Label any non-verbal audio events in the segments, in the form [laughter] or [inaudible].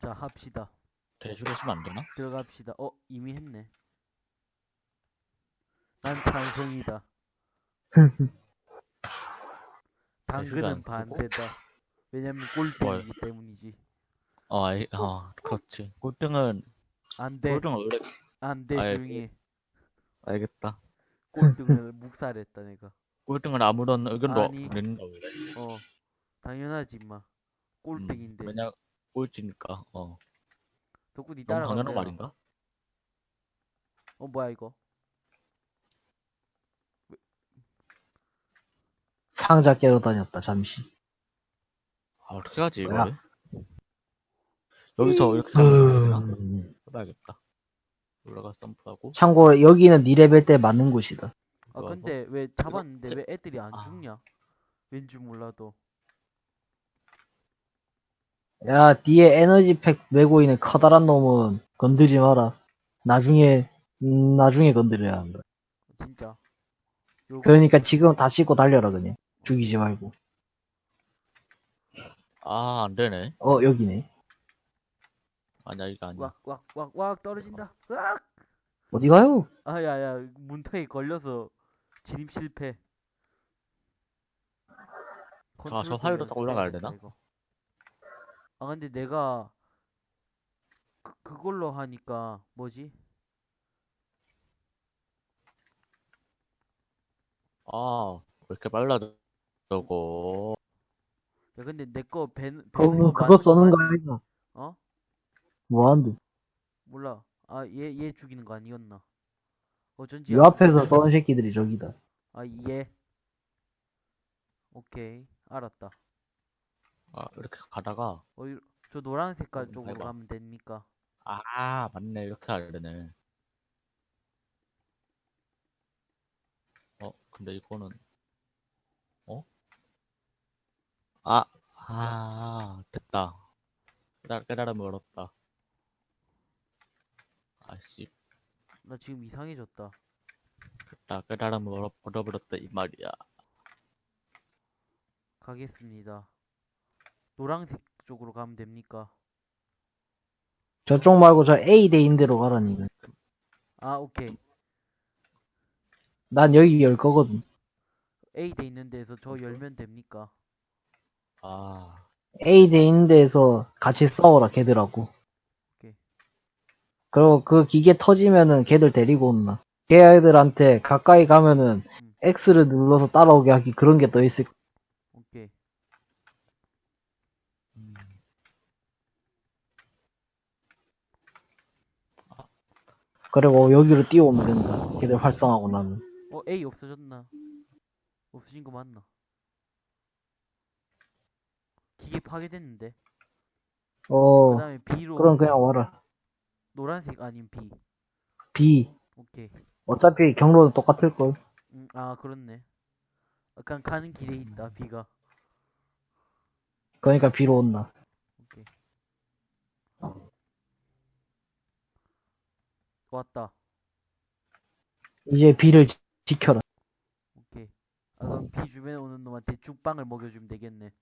자, 합시다. 대주했으면 안 되나? 들어갑시다. 어, 이미 했네. 난 찬성이다. [laughs] 당근은? 반대다. 왜냐면 꼴등이기 때문이지. 어, 아이, 어, 그렇지. 꼴등은, 안 돼. 꼴등은 원래, 안 돼, 아예 조용히 해. 알겠다. 꼴등을 [laughs] 묵살했다, 내가. 꼴등은 아무런 의견도. 안 낸다, 원래. 어, 당연하지, 임마. 꼴등인데. 음, 왜냐, 꼴찌니까, 어. 덕분이 너무 따라가. 당연한 말인가? 어, 뭐야, 이거? 상자 깨러 다녔다, 잠시. 아, 어떻게 하지, 이거? 뭐야? 여기서 이렇게 하면 되나? 음. 해봐야겠다. 올라가 점프하고. 참고로 여기는 니 레벨 때 맞는 곳이다. 아, 근데 왜 잡았는데 왜 애들이 안 아. 죽냐? 왠지 몰라도. 야, 뒤에 에너지팩 메고 있는 커다란 놈은 건들지 마라. 나중에, 음, 나중에 건드려야 한다. 진짜. 요거 그러니까 지금 다 씻고 달려라, 그냥. 죽이지 말고. 아, 안 되네. 어, 여기네. 아니야, 이거 아니야. 왁, 왁, 왁, 왁 떨어진다. 으악! 어디 가요? 아, 야, 야, 문턱에 걸려서 진입 실패. 아, 저 연습해야겠다, 딱 올라가야 되나? 이거. 아, 근데 내가 그, 그걸로 하니까 뭐지? 아, 왜 이렇게 빨라, 저거. 야, 근데 내거 배, 그거, 그거 써는 거 아니야? 어? 뭐한데? 몰라. 아, 얘, 얘 죽이는 거 아니었나? 어쩐지. 요 앞에서 써는 새끼들이 저기다. 아, 얘. 오케이. 알았다. 아, 이렇게 가다가, 어, 이- 저 노란 색깔 음, 쪽으로 해봐. 가면 됩니까? 아, 맞네. 이렇게 되네. 어, 근데 이거는, 어? 아, 아, 됐다. 깨달, 깨달음을 얻었다. 아씨, 나 지금 이상해졌다. 됐다. 깨달음을 얻어, 얻어버렸다. 이 말이야. 가겠습니다. 노란색 쪽으로 가면 됩니까? 저쪽 말고 저 A 대인 데로 가라니까. 아, 오케이. 난 여기 열 거거든. A 돼 있는 데서 저 열면 됩니까? 아, A 대인 데에서 같이 싸워라, 걔들하고. 오케이. 그리고 그 기계 터지면은 걔들 데리고 온나. 걔들한테 가까이 가면은 음. X를 눌러서 따라오게 하기 그런 게떠 있을 거. 오케이. 음, 그리고 여기로 뛰어오면 된다. 걔들 활성하고 나면. 어, A 없어졌나? 없어진 거 맞나? 기계 파괴됐는데. 어, 그 다음에 B로 그럼 그냥 와라. 노란색 아닌 B. B. 오케이. 어차피 경로는 똑같을 걸. 음, 아, 그렇네. 약간 가는 길에 있다, B가. 그러니까 B로 온다. 오케이. 왔다. 이제 B를 지- 지켜라. 오케이. 아, 그럼 B 주변에 오는 놈한테 죽빵을 먹여주면 되겠네.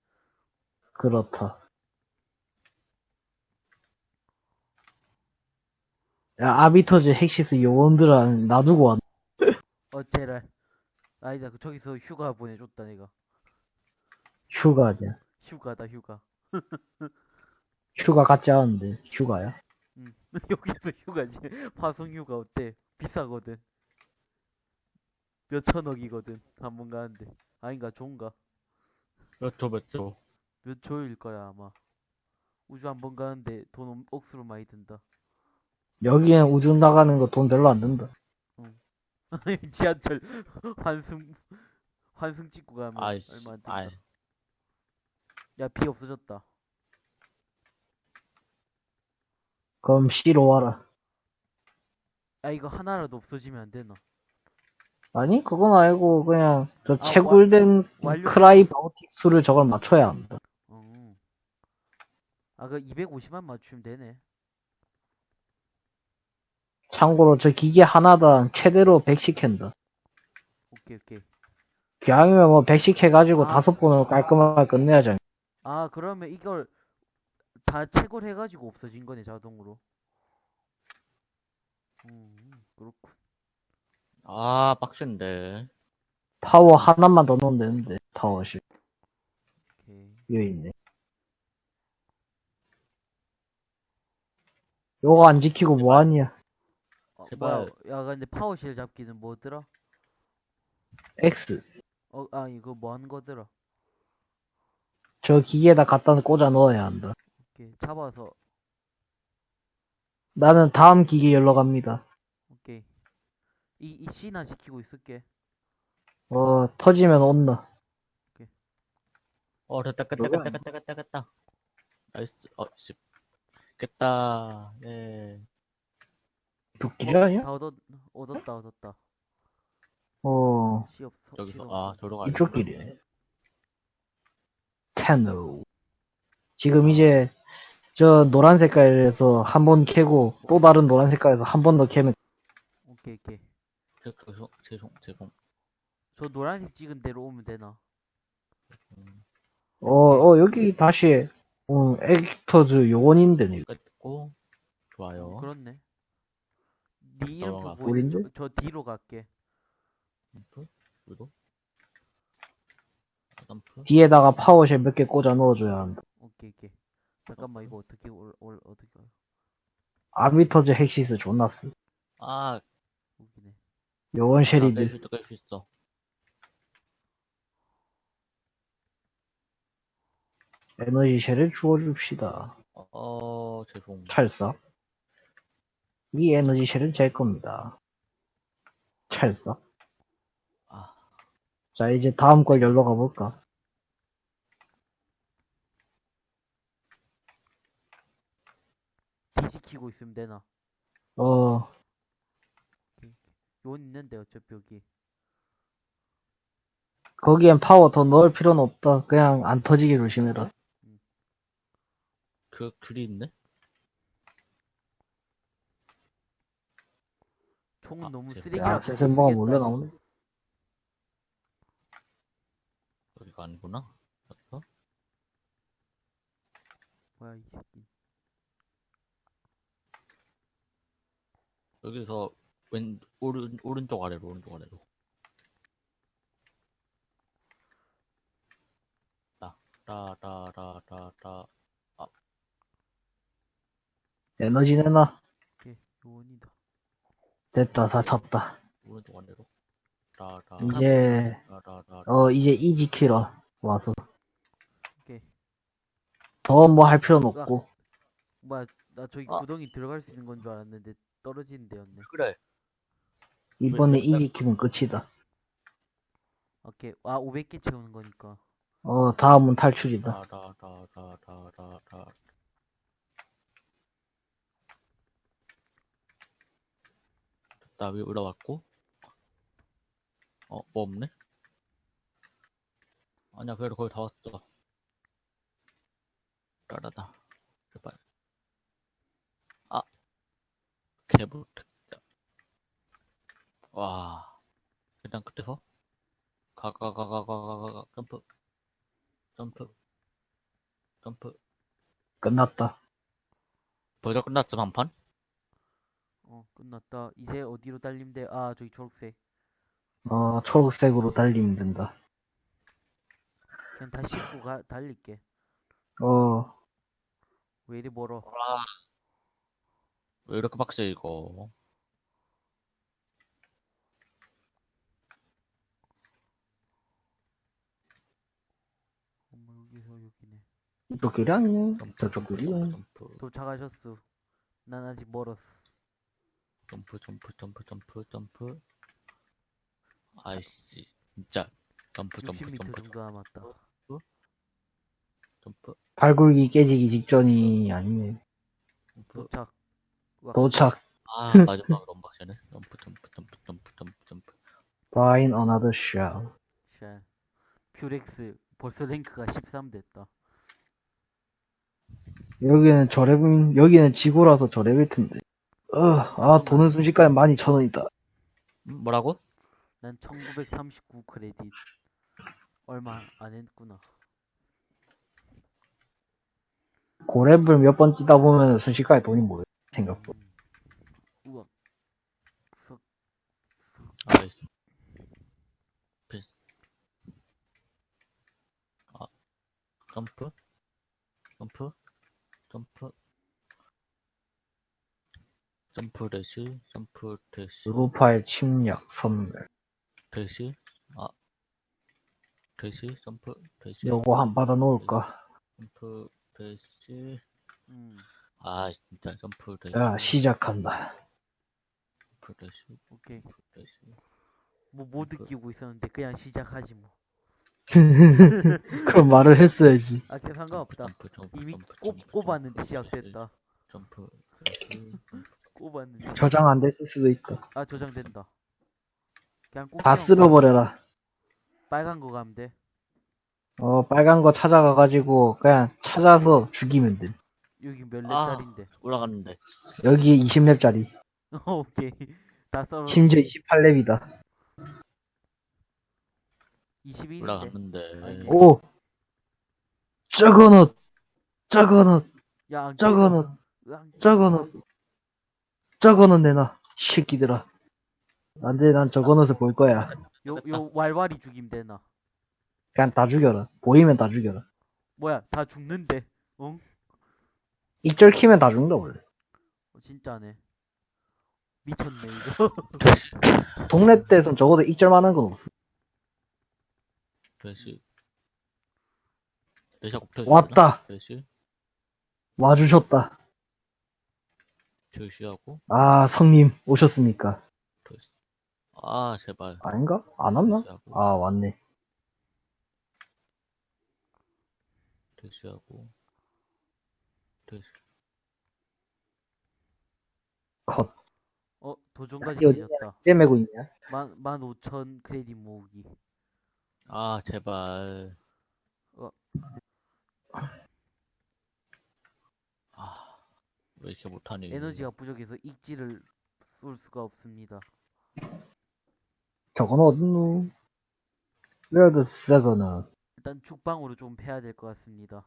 그렇다. 야, 아비터즈 헥시스 요원들은 놔두고 왔. [laughs] 어째랄. 아니다, 그 저기서 휴가 보내줬다, 내가. 휴가냐. 휴가다, 휴가. [laughs] 휴가 같지 않은데, 휴가야? 응. [laughs] 여기서 휴가지. 화성 휴가 어때? 비싸거든. 몇 천억이거든. 한번 가는데. 아닌가, 좋은가? 몇 초, 몇 초. 몇 조일 거야, 아마. 우주 한 번 가는데 돈 엄- 억수로 많이 든다. 여기는 우주 나가는 거 돈 별로 안 든다. [laughs] 지하철 환승 환승 찍고 가면 아이씨, 얼마 안 든다. 아이. 야, 비 없어졌다. 그럼 C로 와라. 야, 이거 하나라도 없어지면 안 되나? 아니, 그건 아니고, 그냥, 저 아, 채굴된 완료- 크라이 바우틱 수를 저걸 맞춰야 한다. 어. 아, 그 250만 맞추면 되네. 참고로 저 기계 하나당 최대로 100씩 캔다. 오케이, 오케이. 기왕이면 뭐 100씩 해가지고 아. 다섯 번으로 깔끔하게 끝내야죠. 아, 그러면 이걸 다다 채굴해가지고 없어진 거네 자동으로. 음 그렇군. 아, 빡센데. 파워 하나만 더 넣으면 되는데, 파워실. 오케이. 여기 있네. 요거 안 지키고 뭐하냐? 어, 제발. 뭐야? 야 근데 파워실 잡기는 뭐더라? X. 어, 아 이거 뭐 하는 거더라? 저 기계에다 갖다 꽂아 넣어야 한다. 오케이 잡아서 나는 다음 기계 열러 갑니다. 오케이. 이, 이 C나 지키고 있을게. 어, 터지면 온나. 어, 됐다, 깼다, 깼다, 깼다, 깼다, 깼다. 나이스, 어, 씨. 깼다, 예. 두 기계 아니야? 다 얻었, 얻었다, 얻었다. 어, 시 없어. 저기서, 아. 저로 가. 이쪽 길이네. 테노. 지금 이제, 저 노란 색깔에서 한 번 캐고, 또 다른 노란 색깔에서 한 번 더 캐면, 오케이, 오케이. 죄송, 죄송, 죄송. 저 노란색 찍은 대로 오면 되나? 음, 어, 어, 여기 다시, 음, 액터즈 요원인데, 깼고, 좋아요. 그렇네. 네 이름표 넘어가. 보이는 우린데? 저, 저 뒤로 갈게. 점프, 위로. 점프. 뒤에다가 파워쉘 몇 개 꽂아 넣어줘야 한다. 오케이, 오케이. 잠깐만, 이거 어떻게, 올, 올, 어떻게, 가 아비터즈 헥시스 존나 쓰. 아, 여기네. 요원 쉐리드. 있어, 깰수 있어. 에너지 쉘을 주워줍시다. 어, 죄송. 찰싸. 이 에너지 쉘은 제 겁니다. 찰싸. 아, 자, 이제 다음 걸 열러 가볼까? 뒤 지키고 있으면 되나? 어, 요 있는데, 어차피 여기. 거기엔 파워 더 넣을 필요는 없다. 그냥 안 터지게 조심해라. 그, 글이 있네? 총은 아, 너무 죄송- 쓰레기 야. 슬슬 뭐가 몰려 나오네. 여기가 아니구나. 어? 뭐야, 이새끼. 여기서 왼 오른 오른쪽 아래로 오른쪽 아래로. 따따따따따 에너지 내놔. 오케이, 요원이다. 됐다, 다 찼다. 오른쪽 아래로. 따따 이제, 어, 이제 이 지 키러 와서. 오케이. 더 뭐 할 필요는 없고. 뭐야, 나 저기 아. 구덩이 들어갈 수 있는 건 줄 알았는데, 떨어지는 데였네. 그래. 이번에 이 지키면 끝이다. 오케이. 아, 500개 채우는 거니까. 어, 다음은 탈출이다. 따따따따따따 됐다 위 올라왔고. 어, 뭐 없네? 아니야, 그래도 거의 다 왔어. 일단 끝에서 가가가가가가가 점프 점프 점프 끝났다. 벌써 끝났어 반판? 어 끝났다. 이제 어디로 달리면 돼? 아 저기 초록색. 어 초록색으로 달리면 된다. 그냥 다시 입고 가 달릴게. 어. 왜 이리 멀어? 왜 이렇게 빡세 이거? 이쪽 길이. 점프, 저쪽 길이네. 점프, 도착하셨어. 난 아직 멀었어. 점프, 점프, 점프, 점프, 점프. 아이씨, 진짜. 점프, 점프, 60m 점프, 정도 남았다. 점프, 발굴기 깨지기 직전이 아니네. 점프. 도착. 와, 도착. 아, [laughs] 마지막으로 언박션네 점프, 점프, 점프, 점프, 점프, 점프. Find another shell. 샬. 퓨렉스. 벌써 랭크가 13 됐다. 여기는 저레벨, 여기는 지구라서 저레벨 텐데. 어, 아, 돈은 순식간에 12,000원이다. 음, 뭐라고? 난 1939 크레딧. 얼마 안 했구나. 고랩을 몇 번 뛰다 보면 순식간에 돈이 모여. 생각보다. 음. 우와. 썩. 아이. 비... 아, 점프? 점프? 점프? 점프 대시, 점프 대시, 루파의 침략 선멸. 대시, 아, 대시, 점프, 대시, 요거 한 받아 놓을까? 점프, 대시, 음. 아, 진짜 점프 대시, 야, 시작한다. 점프 대시, 오케이. 대시. 뭐못 느끼고 있었는데 그냥 시작하지 뭐. [laughs] 그럼 말을 했어야지. 아, 그 상관없다. 점프, 점프, 이미 점프, 꼽, 점프, 꼽았는데 시작됐다. 점프. 꼽았는데. 저장 안 됐을 수도 있다. 아, 저장된다. 그냥 꼽. 다 쓸어버려라. 빨간 거 가면 돼. 어, 빨간 거 찾아가가지고, 그냥 찾아서 죽이면 돼. 여기 몇 아. 렙짜린데. 올라갔는데. 여기에 20렙짜리. [laughs] 오케이. 다 썰어. 심지어 28렙이다. 21인데. 올라갔는데. 오! 저거넛! 저거넛! 야, 안 저거는- 깨져. 안- 저거넛! 저거넛 내놔. 새끼들아. 안 돼, 난 저거넛을 볼 거야. 요, 요, 왈왈이 죽임 되나. 그냥 다 죽여라. 보이면 다 죽여라. 뭐야, 다 죽는데. 응? 익절 키면 다 죽는다, 원래. 어, 진짜네. 미쳤네, 이거. 동네 때선 적어도 익절만 한 건 없어. 대시. 대시하고 대시. 왔다. 대시, 와주셨다. 대시하고 아, 성님, 오셨습니까? 아, 제발. 아닌가? 안 왔나? 대시하고, 아, 왔네. 대시. 어, 컷. 도전까지 어디냐? 걸렸다. 꽤 메고 있냐? 만, 만 오천 크레딧 모으기. 아, 제발. 어. 아, 왜 이렇게 못하니? 에너지가 부족해서 익지를 쏠 수가 없습니다. 저건 어딨노? Where the second? 일단 죽방으로 좀 패야 될 것 같습니다.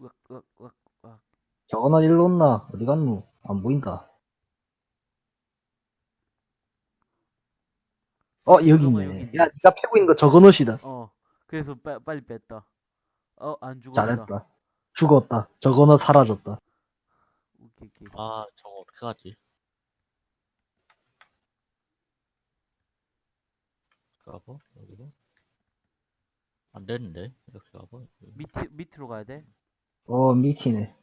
으악, 으악, 으악, 으악. 저건 어디로 온나? 어디 갔노? 안 보인다. 어, 여기 여기 있네. 있네. 야, 니가 패고 있는 거 저건 옷이다. 어, 그래서 빨, 빨리 뺐다. 어, 안 죽었다. 잘했다. 죽었다. 저건 옷 사라졌다. 오케이, 오케이. 아, 저거 어떻게 하지? 가봐, 여기로. 안 되는데? 이렇게 가봐. 밑, 밑으로 가야 돼? 어, 미치네.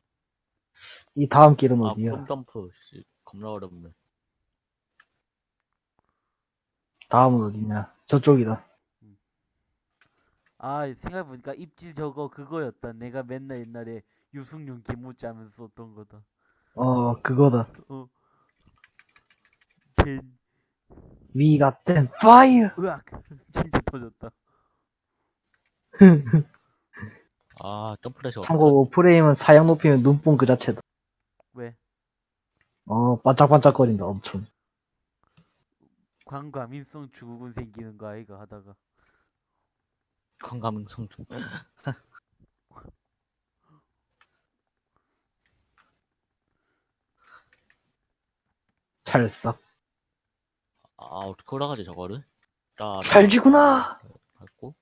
이 다음 길은 아, 어디야? 폼 점프. 씨, 겁나 어렵네. 다음은 어디냐? 저쪽이다. 아, 생각해보니까 입질 저거 그거였다. 내가 맨날 옛날에 유승용 김우찌 하면서 썼던 거다. 어, 그거다. 어. 된, We got them fire! [laughs] 으악! 진짜 터졌다. 아, 점프레시 참고로 프레임은 사양 높이면 눈뽕 그 자체다. 왜? 어, 반짝반짝거린다, 엄청. 광과민성 증후군 생기는 거 아이가 하다가. 건강성 좀. [laughs] 찰싹. 아, 어떻게 올라가지, 저거를? 라, 라, 찰지구나! 밟고,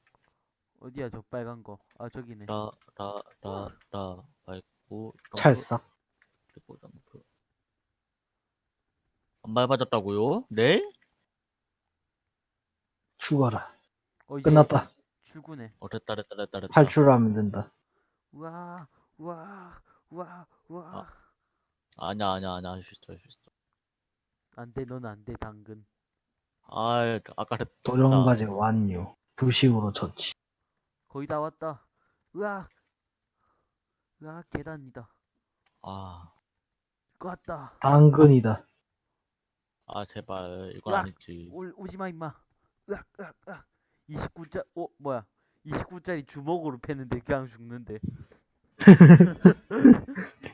어디야, 저 빨간 거. 아, 저기네. 라, 라, 라, 라, 밟고, 찰싹. 그리고 점프. 안 밟아졌다고요? 네? 죽어라. 어, 이제 끝났다. 출근해. 어, 됐다, 됐다, 됐다, 됐다. 탈출하면 된다. 우와, 우와, 우와, 우와. 아니야, 아니야, 아니야, 할수 있어, 할수 있어. 안 돼, 넌 안 돼, 당근. 아, 아까 했 도전과제 완료. 부식으로 처치. 거의 다 왔다. 으악! 으악, 계단이다. 아, 껐다. 당근이다. 아, 제발, 이건 야. 아니지. 올, 오지마, 임마. 으악, 으악, 으악. 29짜, 어, 뭐야. 29짜리 주먹으로 패는데 그냥 죽는데. [laughs]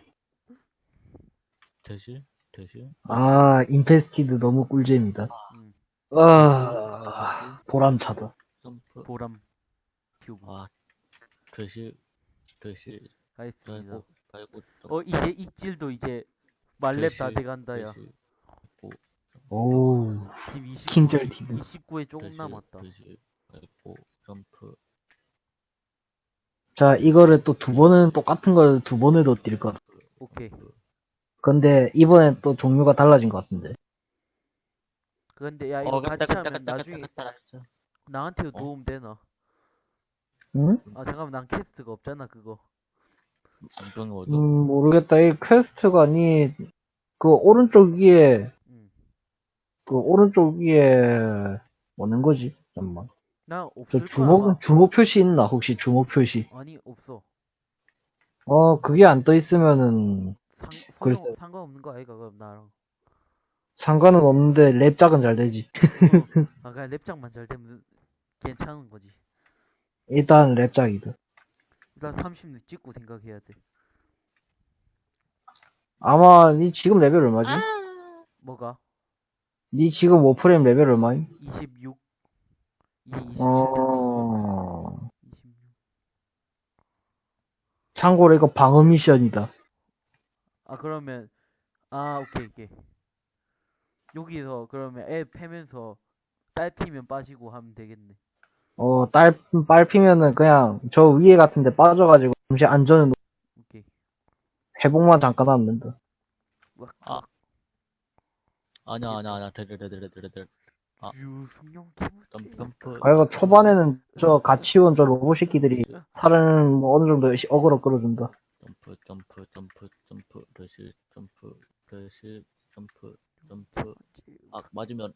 대시? 대시? 아, Infested 너무 꿀잼이다. 음, 아, 보람차다. 점프? 보람. 튜브. 아, 대시, 대시, 알겠습니다. 달고 달고 어 이제 입질도 이제 말렙 다 돼간다 야. 배시, 29, 킹절 디드. 29에 조금 배시, 남았다. 배시, 달고 점프 자, 이거를 또 두 번은 똑같은 걸 두 번을 더뛸 것. 같아. 오케이. 근데 이번엔 또 종류가 달라진 것 같은데. 그런데 야 이거 어 같이 갔다 하면 갔다 나중에 갔다 갔다 나한테도 어? 도움 되나? 응? 아 잠깐만 난 퀘스트가 없잖아 그거. 음, 모르겠다. 이 퀘스트가 아니, 그 오른쪽 위에, 응. 그 오른쪽 위에, 뭐는 거지? 잠깐만. 나 저 없을 거야. 주목, 아마. 주목 표시 있나? 혹시 주목 표시? 아니 없어. 어, 그게 안 떠 있으면은 상 글쎄. 상관 상관없는 거 아이가 그럼 나랑. 상관은 없는데 랩작은 잘 되지. 어. 아 그냥 랩작만 잘 되면 괜찮은 거지. 일단 랩작이다. 일단 30는 찍고 생각해야 돼. 아마 니 지금 레벨 얼마지? 뭐가? 니 지금 Warframe 레벨 얼마임? 26. 이게 27. 어... 26. 참고로 이거 방어 미션이다. 아 그러면 아 오케이 오케이. 여기서 그러면 애 패면서 딸 피면 빠지고 하면 되겠네. 어, 딸, 빨 피면은 그냥 저 위에 같은데 빠져가지고 잠시 안전을 놓- 오케이. 회복만 잠깐 하면 된다. 와, 아. 아니야 아니야 아니야. 데데데데데데 아. 유승용 아, 이거 초반에는 저 같이 온 저 로봇 새끼들이 살은 뭐 어느 정도 시- 어그로 끌어준다. 점프 점프 점프 점프 레시 점프 레시 점프 점프. 아 맞으면.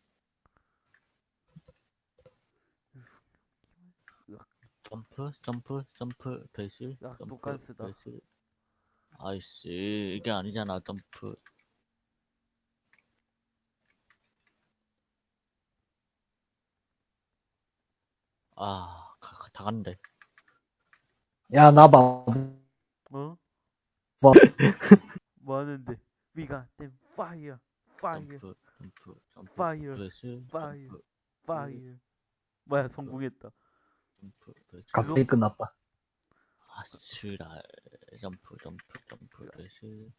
점프 점프 점프 배실 야, 점프. 배실. 아이씨 이게 아니잖아. 점프 아, 가, 가- 다 갔는데. 야, 나 봐. 어? 뭐? [laughs] 뭐 하는데? We got them fire, fire, 점프, 점프, 점프. fire, fire. 점프, fire. 뭐야 성공했다. 점프, 배실. 갑자기 끝났다. 아, 씨랄. 점프, 점프, 점프, 배실.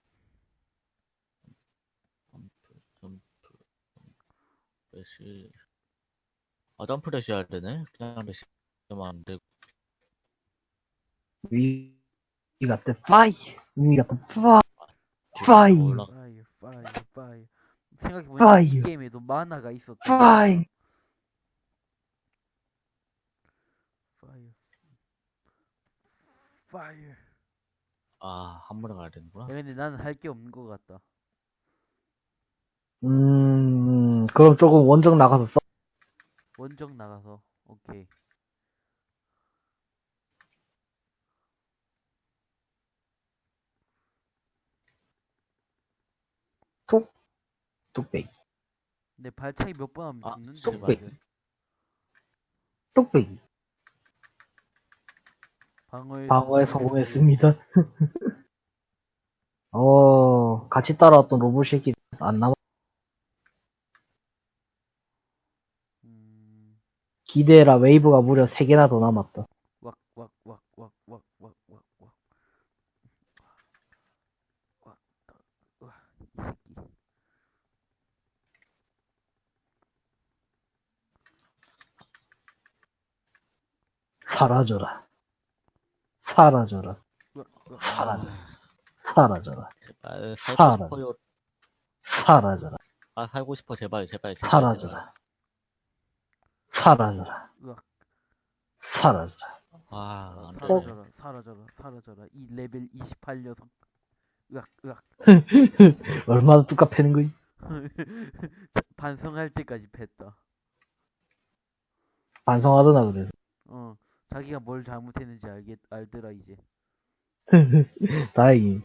점프, 점프, 점프. 아, 점프 레시 해야 되네? 그냥 레시 하면 안 되고. 위, 위가 때 파이, 위가 때 파, 뒤로 파이. 올라- fire, fire, fire. 생각해보니까 이 fire, 게임에도 만화가 있었다. 파이. fire, fire. 아, 한 번에 가야 되는구나. 야, 근데 나는 할 게 없는 것 같다. 음, 그럼 조금 원정 나가서 써. 원정 나가서 오케이. 뚝배기, 내 발차기 몇 번 하면 아, 죽는데. 뚝배기. 말이야. 뚝배기. 방어에 방어에 성공했습니다. 어, 같이 따라왔던 로봇 새끼 안 남아. 기대해라, 웨이브가 무려 3개나 더 남았다. 사라져라. 사라져라. 사라져. 사라져라. 제발. 싶어요. 사라져라. 아, 살고 싶어, 제발, 제발, 제발. 사라져라. 사라져라. 으악. 사라져라. 아, 안 돼. 사라져라, 사라져라, 사라져라. 이 레벨 28 녀석. 으악, 으악. [laughs] 얼마나 뚜까 패는 거이? [laughs] 반성할 때까지 팼다. 반성하더나 그래서. 어, 자기가 뭘 잘못했는지 알겠, 알더라, 이제. [laughs] 다행히.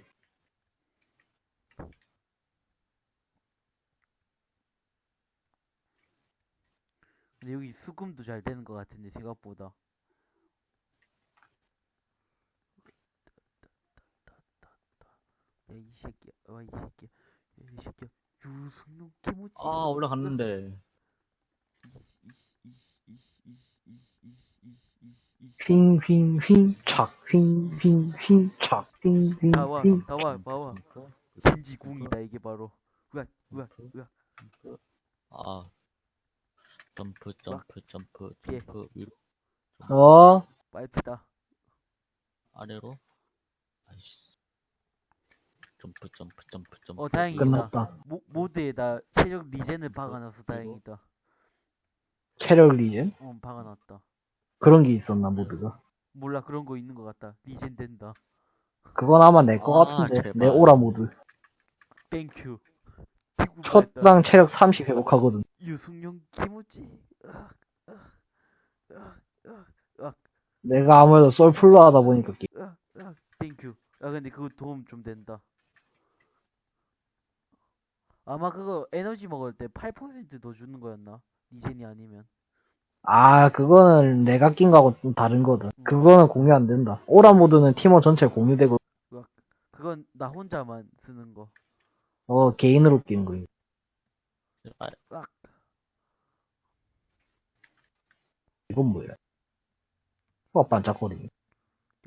근데 여기 수금도 잘 되는 것 같은데, 생각보다. 야, 이 새끼야, 와, 이 새끼야. 야, 이 새끼야. 유승용 개모찌. 아, 올라갔는데. 휘잉휘잉휘잉 착 휘잉휘잉휘잉 착 휘잉휘잉휘잉 나와 나와 나와 점프, 겐지 궁이다 이게 바로 으악 으악 으악 아. 점프, 점프, 점프, 예. 점프, 위로, 어? 빨피다 아래로. 아이씨. 점프, 점프, 점프, 점프. 어, 다행이다. 끝났다 모, 모드에다 체력 리젠을 박아놔서 다행이다 체력 리젠? 어 박아놨다 그런 게 있었나 모드가 몰라 그런 거 있는 것 같다 리젠 된다 그건 아마 내 거 아, 같은데 제발. 내 오라 모드 땡큐 초당 체력 30 회복하거든 유승용 키무지. 으악, 으악, 으악, 으악, 내가 아무래도 솔플로 하다 보니까 게- 으악, 으악. 땡큐 아 근데 그거 도움 좀 된다. 아마 그거 에너지 먹을 때 8%더 주는 거였나? 리젠이 아니면. 아 그거는 내가 낀 거하고 좀 다른 거다. 그거는 공유 안 된다. 오라 모드는 팀원 전체 공유되고 그건 나 혼자만 쓰는 거. 어 개인으로 끼는 거야 제발. 이건 뭐야 어 반짝거리네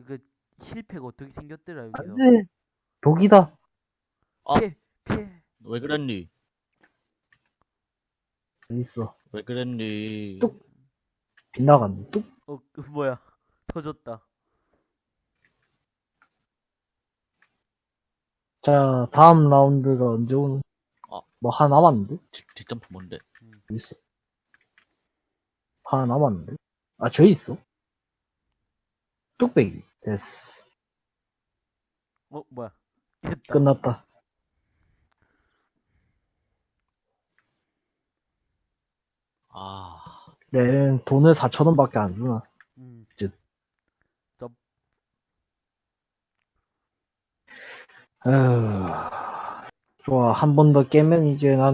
그 힐팩 어떻게 생겼더라 여기서 안돼 독이다 아. 피해 피해 왜 그랬니? 여기 있어 왜 그랬니? 뚝. 빗나갔네 뚝 어 그 뭐야 터졌다 자, 다음 라운드가 언제 오는? 아. 뭐 하나 남았는데? 뒷, 뒷점프 뭔데? 여기 있어. 하나 남았는데? 아, 저 있어. 뚝배기. 됐어. 어 뭐야 됐다 끝났다. 아. 내 돈을 4천원 밖에 안 주나. 음. 에휴. 좋아, 한 번 더 깨면 이제 난